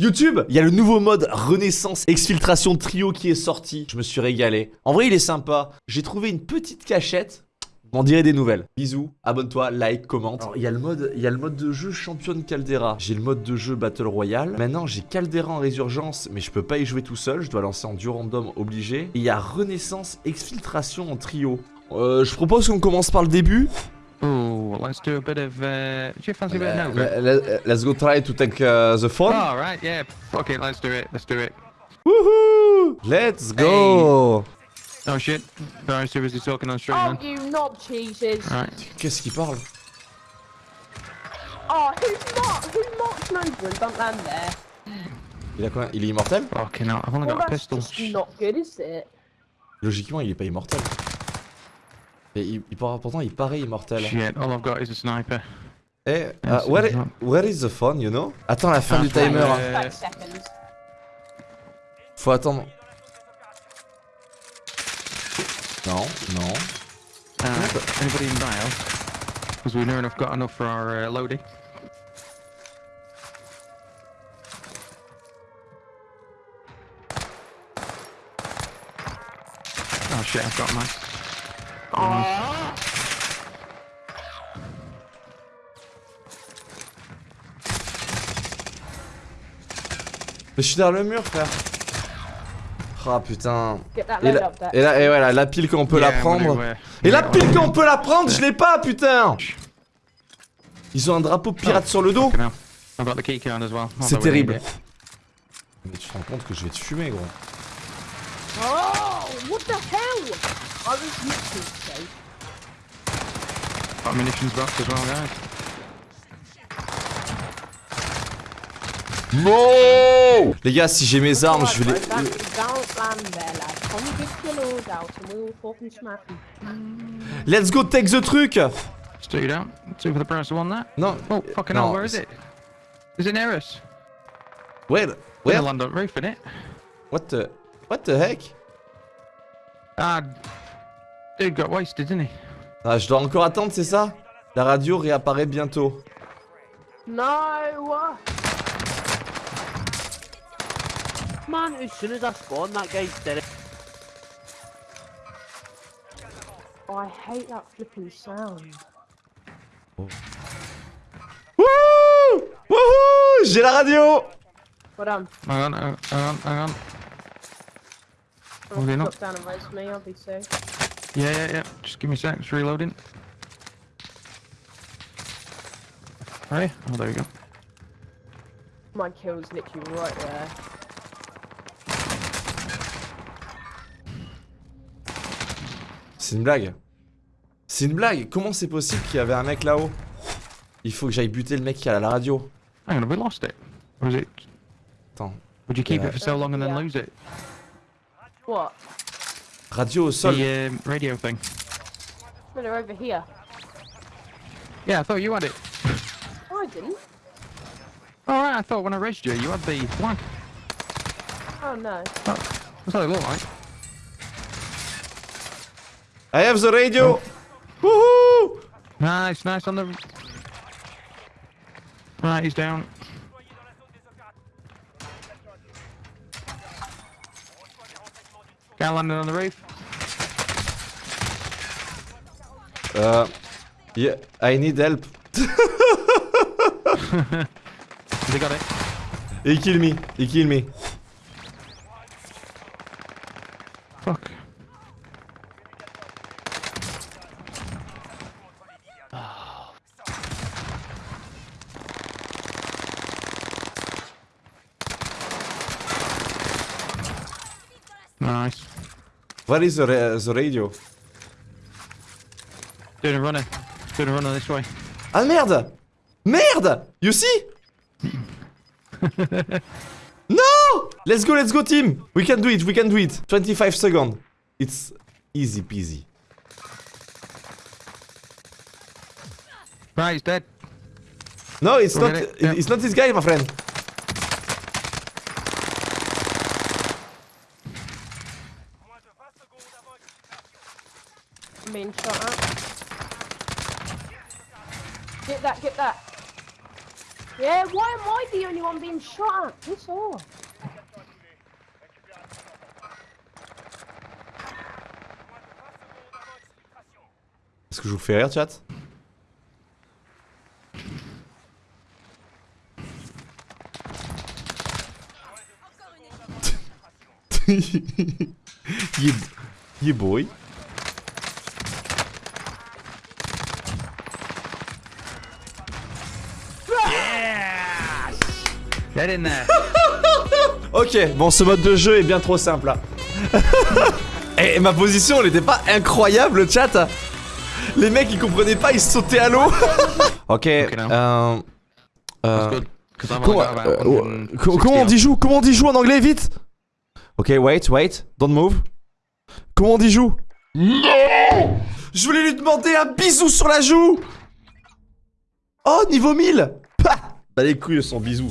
YouTube, il y a le nouveau mode Renaissance Exfiltration Trio qui est sorti. Je me suis régalé. En vrai, il est sympa. J'ai trouvé une petite cachette. M'en dirai des nouvelles. Bisous, abonne-toi, like, commente. Alors, il y a le mode, il y a le mode de jeu championne Caldera. J'ai le mode de jeu Battle Royale. Maintenant, j'ai Caldera en résurgence, mais je peux pas y jouer tout seul. Je dois lancer en duo random obligé. Et il y a Renaissance Exfiltration en trio. Euh, je propose qu'on commence par le début. Oh, let's do a bit of. Uh, do you fancy a bit of Nova? Le- le- Let's go try to take uh, the phone. All right, yeah. Okay, let's do it. Let's do it. Woohoo! Let's go! Oh shit. Very seriously talking on stream, Oh, man. you knob cheeses. Right. Qu'est-ce qu'il parle? Oh, who's not? Who knocks Nova and don't land there? Il a quoi? Il est immortel? Fucking hell, I've only Well, got a pistol. not good, is it? Logiquement, il est pas immortel. Et il, il pourtant, il paraît immortel. Shit, all I've got is a sniper. Eh, uh, where, bizarre. where is the phone, you know? Attends la fin Ah, du timer. hein. Euh. Faut attendre. Non, non. Uh, anybody in dial? Because we near enough got enough for our uh, loading. Oh shit, I've got mine. Oh, Mais je suis derrière le mur, frère. Ah putain. get that Et la, là, et voilà, la pile qu'on peut la Yeah, prendre. Et la pile qu'on peut la prendre, je l'ai pas, putain Ils ont un drapeau pirate sur le dos. Well. C'est terrible. Mais tu te rends compte que je vais te fumer, gros. Oh, what the hell? I was literally safe. A munitions box as well, guys. Les gars, si j'ai mes armes, je vais les... Out. Let's go take the truc Let's do that. Two for the price of one that. Non. Oh, fucking No, hell, where is it? Is it near us? Where We're Where? gonna land on the roof, innit? What the... What the heck? Ah, dude got wasted, didn't he? Ah, je dois encore attendre, c'est ça? La radio réapparaît bientôt. No! Man, as soon as I spawned, that guy's dead. Oh, I hate that flipping sound. Wouh Wouhou J'ai la radio But um, Hang on, hang hang on, hang on. I'll Okay, no. drop down and raise me, I'll be safe. Yeah, yeah, yeah. Just give me a sec. It's reloading. Right. Oh, there we go. My kill's literally right there. C'est une blague. C'est une blague. Comment c'est possible qu'il y avait un mec là-haut? Il faut que j'aille buter le mec qui à la radio. Hang on, have we lost it? Or is it? Attends. Would you keep Yeah. it for so long and then Yeah. lose it? What? Radio au sol. The um, radio thing. No, they're over here. Yeah, I thought you had it. Oh, I didn't. All right, I thought when I raised you, you had the flag. Oh no. That's what it looked like. I have the radio Wouhou Nice, nice on the. Right, he's down. Guy landing on the roof. Euh... Yeah, I need help. They got it. He kill me. He kill me. Fuck. Nice. What is the, ra the radio? Doing a runner. Doing a runner this way. Ah merde! Merde! You see? No! Let's go, let's go team! We can do it, we can do it. 25 seconds. It's easy peasy. Right, he's dead. No, it's We'll not, it, it's not this guy my friend Main shot out. Get that, get that. Yeah, why am I the only one being shot at? Piss off. Est-ce que je vous fais rire, chat? Boy. Get in there. Ok, bon, ce mode de jeu est bien trop simple là. Et ma position, elle était pas incroyable, le chat. Les mecs, ils comprenaient pas, ils sautaient à l'eau. ok, euh, euh, comment, about euh, 160 co- comment on dit joue Comment on dit joue en anglais, vite? Ok, wait, wait, don't move. Comment on dit joue? Non Je voulais lui demander un bisou sur la joue Oh, niveau 1000 Pah Bah les couilles de son bisou.